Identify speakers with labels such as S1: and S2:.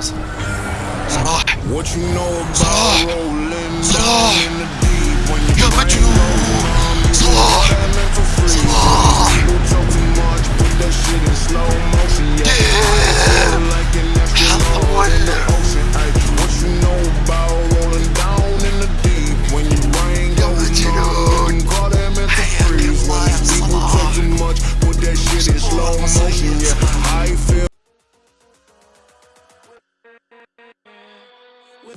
S1: Salah.
S2: What you know about Salah. We'll